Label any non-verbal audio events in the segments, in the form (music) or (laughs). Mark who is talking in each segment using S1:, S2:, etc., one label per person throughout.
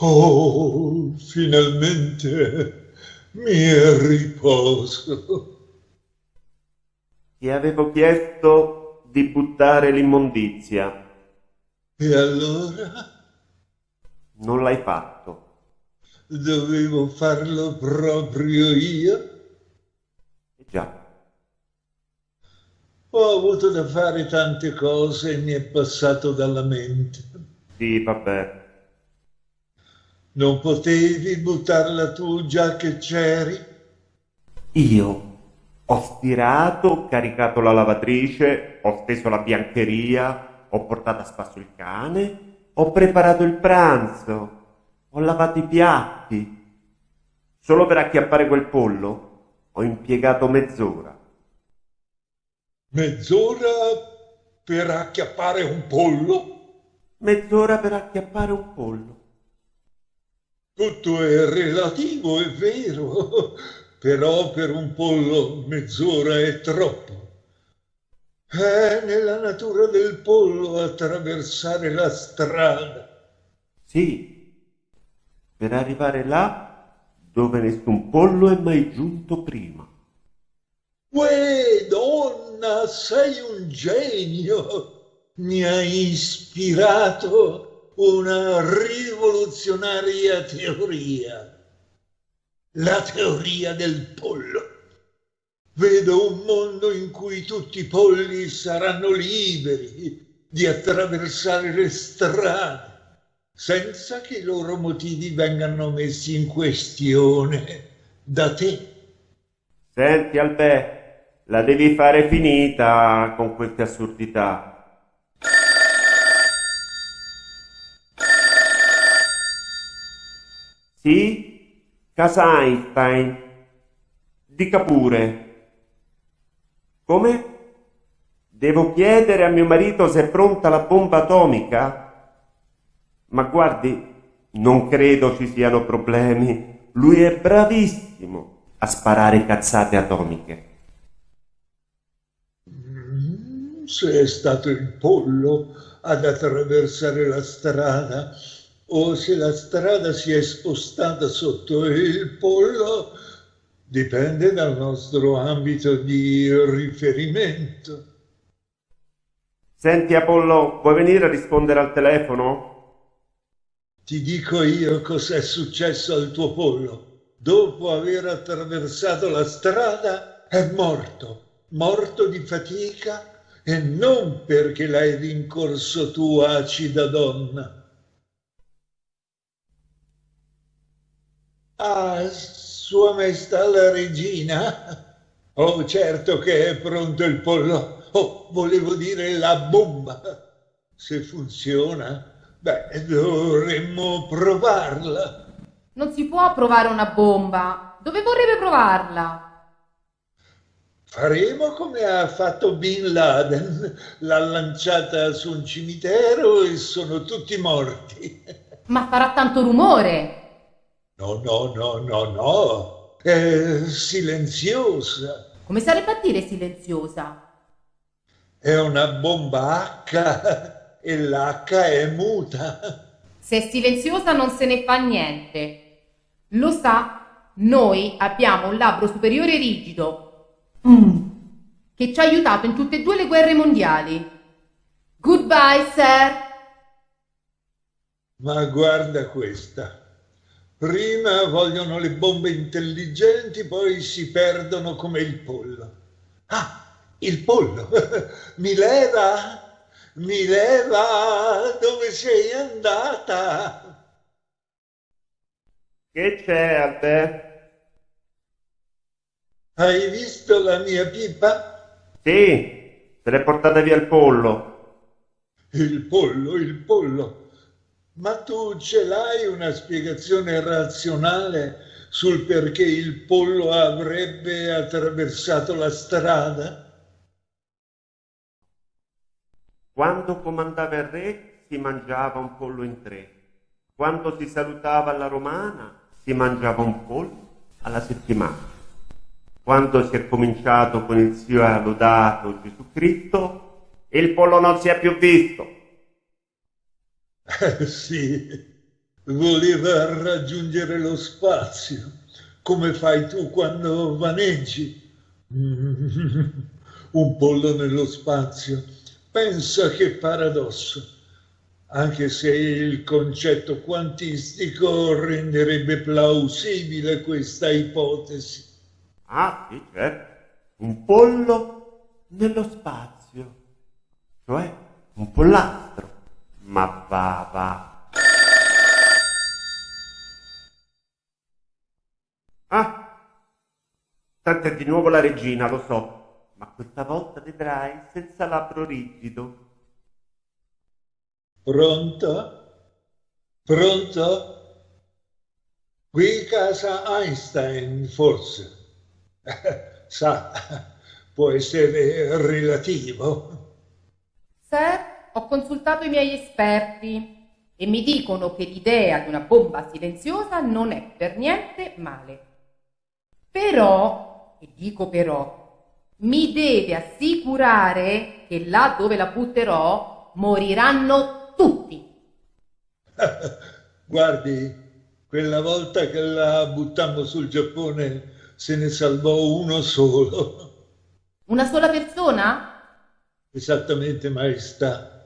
S1: Oh, finalmente mi riposo.
S2: Ti avevo chiesto di buttare l'immondizia.
S1: E allora?
S2: Non l'hai fatto.
S1: Dovevo farlo proprio io?
S2: Già.
S1: Ho avuto da fare tante cose e mi è passato dalla mente.
S2: Sì, vabbè.
S1: Non potevi buttarla tu già che c'eri?
S2: Io ho stirato, caricato la lavatrice, ho steso la biancheria, ho portato a spasso il cane, ho preparato il pranzo, ho lavato i piatti. Solo per acchiappare quel pollo ho impiegato mezz'ora.
S1: Mezz'ora per acchiappare un pollo?
S2: Mezz'ora per acchiappare un pollo.
S1: Tutto è relativo, è vero, (laughs) però per un pollo mezz'ora è troppo. È nella natura del pollo attraversare la strada.
S2: Sì, per arrivare là dove nessun pollo è mai giunto prima.
S1: Uè, donna, sei un genio! Mi hai ispirato una rivoluzionaria teoria. La teoria del pollo. Vedo un mondo in cui tutti i polli saranno liberi di attraversare le strade senza che i loro motivi vengano messi in questione da te.
S2: Senti, Albè, la devi fare finita con queste assurdità. Sì? Casa Einstein. Dica pure. Come? Devo chiedere a mio marito se è pronta la bomba atomica? Ma guardi, non credo ci siano problemi. Lui è bravissimo a sparare cazzate atomiche.
S1: Mm, se è stato il pollo ad attraversare la strada o se la strada si è spostata sotto il pollo dipende dal nostro ambito di riferimento.
S2: Senti Apollo, vuoi venire a rispondere al telefono?
S1: Ti dico io cos'è successo al tuo pollo dopo aver attraversato la strada, è morto, morto di fatica e non perché l'hai rincorso tu, acida donna. Ah, Sua Maestà la Regina? Oh, certo che è pronto il pollo. Oh, volevo dire la bomba. Se funziona, beh, dovremmo provarla.
S3: Non si può provare una bomba. Dove vorrebbe provarla?
S1: Faremo come ha fatto Bin Laden. L'ha lanciata su un cimitero e sono tutti morti.
S3: Ma farà tanto rumore.
S1: No, no, no, no, no. È silenziosa.
S3: Come sarebbe a dire silenziosa?
S1: È una bomba H e l'H è muta.
S3: Se è silenziosa non se ne fa niente. Lo sa, noi abbiamo un labbro superiore rigido mm. che ci ha aiutato in tutte e due le guerre mondiali. Goodbye, sir.
S1: Ma guarda questa. Prima vogliono le bombe intelligenti, poi si perdono come il pollo. Ah, il pollo! (laughs) Mi leva! Mi leva! Dove sei andata?
S2: Che c'è a te?
S1: Hai visto la mia pipa?
S2: Sì, te l'è portata via il pollo.
S1: Il pollo, il pollo. Ma tu ce l'hai una spiegazione razionale sul perché il pollo avrebbe attraversato la strada?
S2: Quando comandava il re si mangiava un pollo in tre. Quando si salutava alla romana si mangiava un pollo alla settimana. Quando si è cominciato con il sia lodato Gesù Cristo, il pollo non si è più visto. (laughs)
S1: Sì, voleva raggiungere lo spazio, come fai tu quando vaneggi. (laughs) Un pollo nello spazio. Pensa che paradosso anche se il concetto quantistico renderebbe plausibile questa ipotesi.
S2: Ah, sì, certo. Un pollo nello spazio, cioè un pollastro. Ma va, va. Ah, tanto è di nuovo la regina, lo so, ma questa volta vedrai senza labbro rigido.
S1: Pronto? Pronto? Qui casa Einstein, forse. (laughs) Sa, può essere relativo.
S3: Sir, ho consultato i miei esperti e mi dicono che l'idea di una bomba silenziosa non è per niente male. Però, e dico però, mi deve assicurare che là dove la butterò moriranno tutti. (laughs)
S1: Guardi, quella volta che la buttammo sul Giappone se ne salvò uno solo.
S3: Una sola persona?
S1: Esattamente, maestà.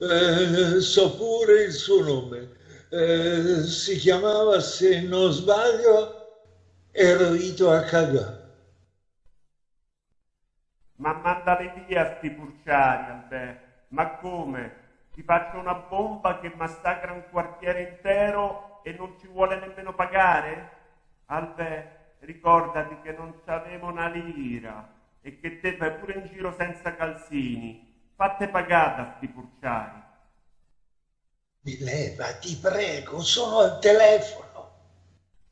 S1: Eh, so pure il suo nome. Eh, si chiamava, se non sbaglio, Eroito Akaga.
S2: Ma mandali via sti purciari, Albè. Ma come? Ti faccio una bomba che massacra un quartiere intero e non ci vuole nemmeno pagare? Albè, ricordati che non c'avevo una lira e che te fai pure in giro senza calzini. Fatte pagata sti purciari.
S1: Mi leva, ti prego, sono al telefono.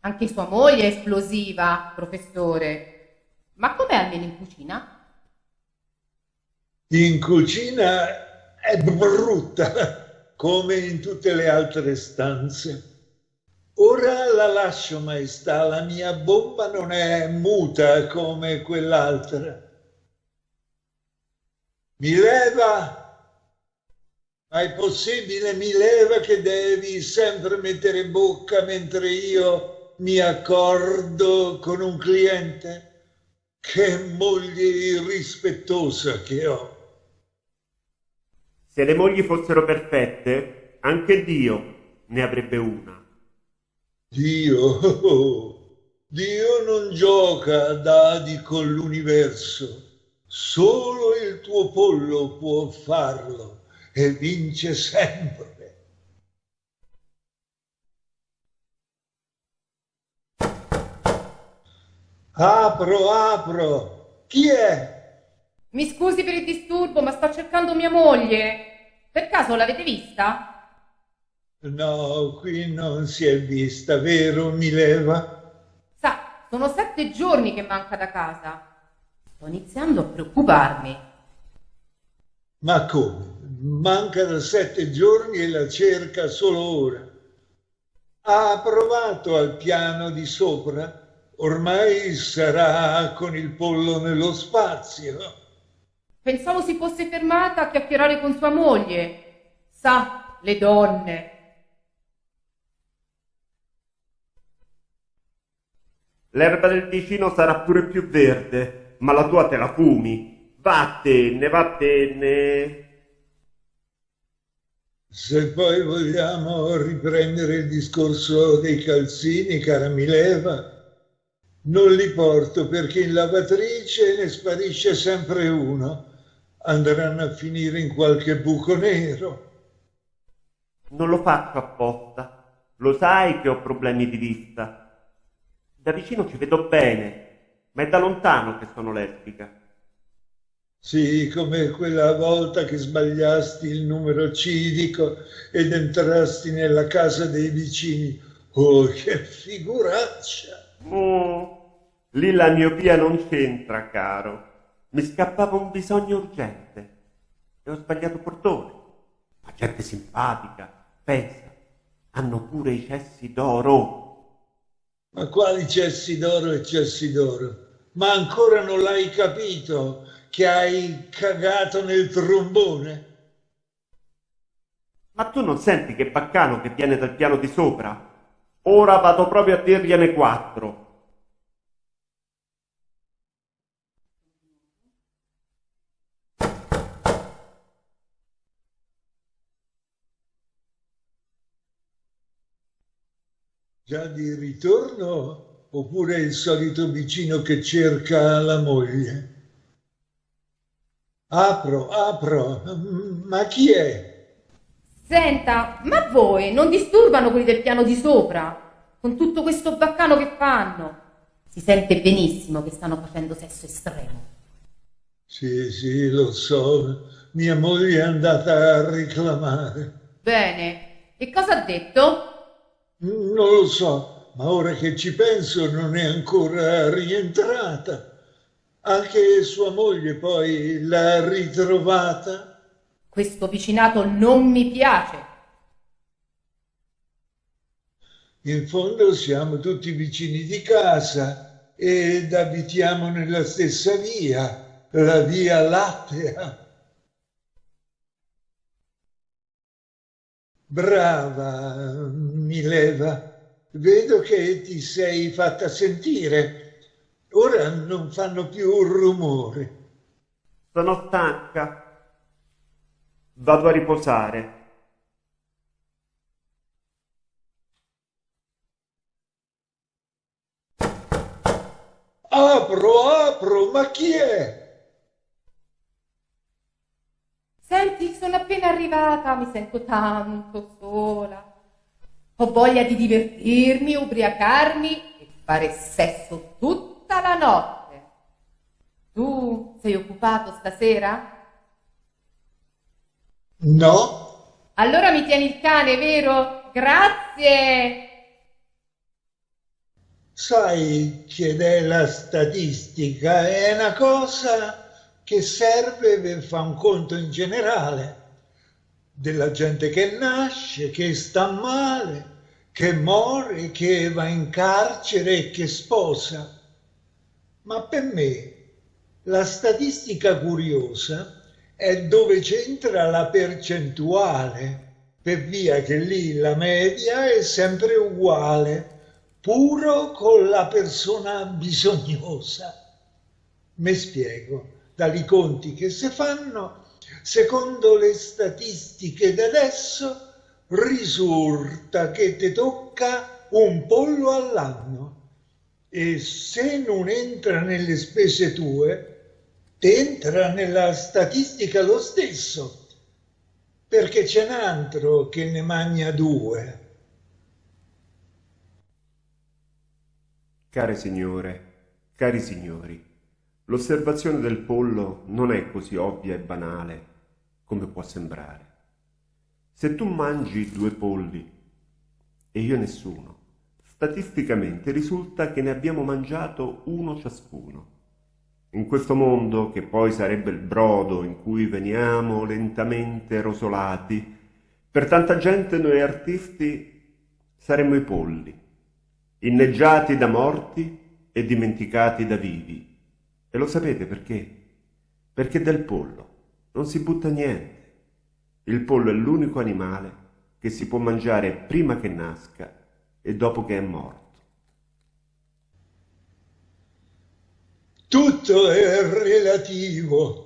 S3: Anche sua moglie è esplosiva, professore. Ma com'è almeno in cucina?
S1: In cucina è brutta, come in tutte le altre stanze. Ora la lascio, maestà, la mia bomba non è muta come quell'altra. Mi leva? Ma è possibile, mi leva che devi sempre mettere bocca mentre io mi accordo con un cliente? Che moglie irrispettosa che ho.
S2: Se le mogli fossero perfette, anche Dio ne avrebbe una.
S1: Dio, (laughs) Dio non gioca a dadi con l'universo. Solo il tuo pollo può farlo e vince sempre. Apro, apro. Chi è?
S3: Mi scusi per il disturbo, ma sto cercando mia moglie. Per caso l'avete vista?
S1: No, qui non si è vista, vero, Mileva?
S3: Sa, sono sette giorni che manca da casa. Sto iniziando a preoccuparmi.
S1: Ma come? Manca da sette giorni e la cerca solo ora. Ha provato al piano di sopra? Ormai sarà con il pollo nello spazio.
S3: Pensavo si fosse fermata a chiacchierare con sua moglie. Sa, le donne.
S2: L'erba del vicino sarà pure più verde, ma la tua te la fumi. Vattene, vattene.
S1: Se poi vogliamo riprendere il discorso dei calzini, cara Mileva, non li porto perché in lavatrice ne sparisce sempre uno. Andranno a finire in qualche buco nero.
S2: Non lo faccio apposta. Lo sai che ho problemi di vista. Da vicino ci vedo bene, ma è da lontano che sono lesbica.
S1: Sì, come quella volta che sbagliasti il numero civico ed entrasti nella casa dei vicini. Oh, che figuraccia!
S2: Oh, lì la miopia non c'entra, caro. Mi scappava un bisogno urgente e ho sbagliato portone. Ma gente simpatica, pensa, hanno pure i cessi d'oro.
S1: Ma quali cessi d'oro e cessi d'oro? Ma ancora non l'hai capito che hai cagato nel trombone?
S2: Ma tu non senti che baccano che viene dal piano di sopra? Ora vado proprio a dirgliene quattro.
S1: Già di ritorno oppure il solito vicino che cerca la moglie? Apro, apro, ma chi è?
S3: Senta, ma voi non disturbano quelli del piano di sopra? Con tutto questo baccano che fanno? Si sente benissimo che stanno facendo sesso estremo.
S1: Sì, sì, lo so. Mia moglie è andata a reclamare.
S3: Bene, e cosa ha detto?
S1: Non lo so, ma ora che ci penso non è ancora rientrata. Anche sua moglie poi l'ha ritrovata.
S3: Questo vicinato non mi piace.
S1: In fondo siamo tutti vicini di casa ed abitiamo nella stessa via, la via Lattea. Brava, Mileva, vedo che ti sei fatta sentire. Ora non fanno più rumore.
S2: Sono stanca. Vado a riposare.
S1: Apro, apro, ma chi è?
S3: Senti, sono appena arrivata, mi sento tanto sola. Ho voglia di divertirmi, ubriacarmi e fare sesso tutta la notte. Tu sei occupato stasera?
S1: No.
S3: Allora mi tieni il cane, vero? Grazie.
S1: Sai che è la statistica? È una cosa che serve per fare un conto in generale della gente che nasce, che sta male, che muore, che va in carcere e che sposa. Ma per me la statistica curiosa è dove c'entra la percentuale, per via che lì la media è sempre uguale, puro con la persona bisognosa. Mi spiego dai conti che si fanno, secondo le statistiche di adesso, risulta che ti tocca un pollo all'anno e se non entra nelle spese tue, ti entra nella statistica lo stesso, perché c'è un altro che ne mangia due.
S2: Care signore, cari signori, L'osservazione del pollo non è così ovvia e banale come può sembrare. Se tu mangi due polli e io nessuno, statisticamente risulta che ne abbiamo mangiato uno ciascuno. In questo mondo, che poi sarebbe il brodo in cui veniamo lentamente rosolati, per tanta gente noi artisti saremmo i polli, inneggiati da morti e dimenticati da vivi e lo sapete perché? Perché del pollo non si butta niente. Il pollo è l'unico animale che si può mangiare prima che nasca e dopo che è morto.
S1: Tutto è relativo.